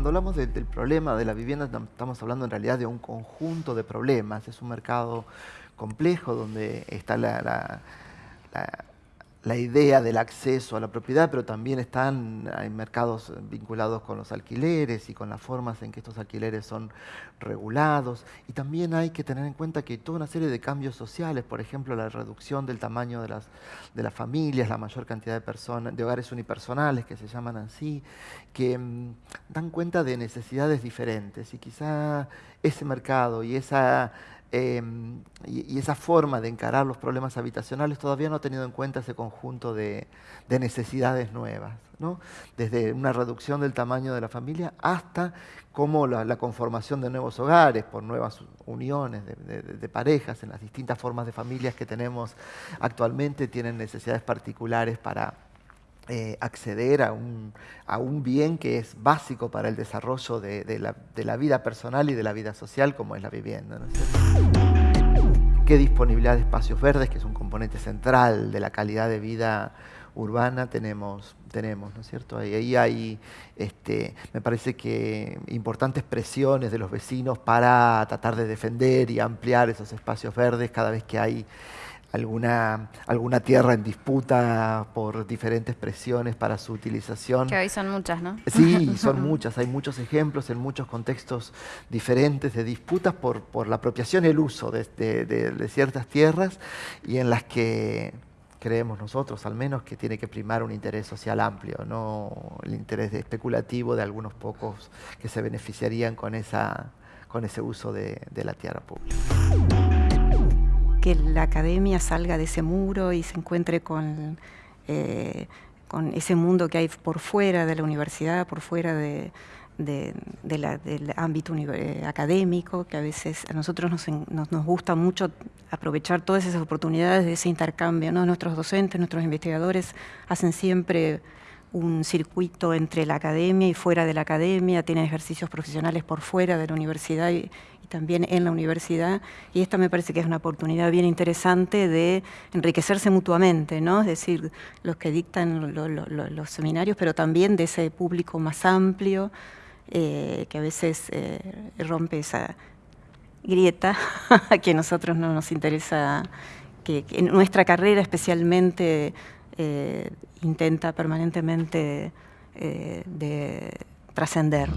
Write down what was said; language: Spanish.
cuando hablamos del problema de la vivienda estamos hablando en realidad de un conjunto de problemas. Es un mercado complejo donde está la idea del acceso a la propiedad, pero también están, hay mercados vinculados con los alquileres y con las formas en que estos alquileres son regulados. Y también hay que tener en cuenta que toda una serie de cambios sociales, por ejemplo, la reducción del tamaño de las, de las familias, la mayor cantidad de personas, de hogares unipersonales que se llaman así, que mm, dan cuenta de necesidades diferentes. Y quizá ese mercado y esa Em, y, esa forma de encarar los problemas habitacionales todavía no ha tenido en cuenta ese conjunto de, necesidades nuevas, ¿no? desde una reducción del tamaño de la familia hasta cómo la, conformación de nuevos hogares por nuevas uniones de, parejas en las distintas formas de familias que tenemos actualmente tienen necesidades particulares para eh, acceder a un, a un, bien que es básico para el desarrollo de, la, de, la, vida personal y de la vida social como es la vivienda. ¿Qué disponibilidad de espacios verdes, que es un componente central de la calidad de vida urbana, tenemos? tenemos, ¿no es cierto? Ahí, ahí hay, este, me parece que importantes presiones de los vecinos para tratar de defender y ampliar esos espacios verdes cada vez que hay alguna, alguna tierra en disputa por diferentes presiones para su utilización. Que hoy son muchas, ¿no? Sí, son muchas. Hay muchos ejemplos en muchos contextos diferentes de disputas por, por la apropiación y el uso de, de, ciertas tierras y en las que creemos nosotros al menos que tiene que primar un interés social amplio, no el interés especulativo de algunos pocos que se beneficiarían con, esa, con ese uso de, de la tierra pública que la academia salga de ese muro y se encuentre con, eh, con ese mundo que hay por fuera de la universidad, por fuera de, del ámbito eh, académico, que a veces a nosotros nos, nos, gusta mucho aprovechar todas esas oportunidades de ese intercambio. Nuestros docentes, nuestros investigadores hacen siempre un circuito entre la academia y fuera de la academia, tienen ejercicios profesionales por fuera de la universidad y, también en la universidad, y esta me parece que es una oportunidad bien interesante de enriquecerse mutuamente, ¿no? es decir, los que dictan los seminarios, pero también de ese público más amplio, eh, que a veces eh, rompe esa grieta que a nosotros no nos interesa, que en nuestra carrera especialmente eh, intenta permanentemente de trascender.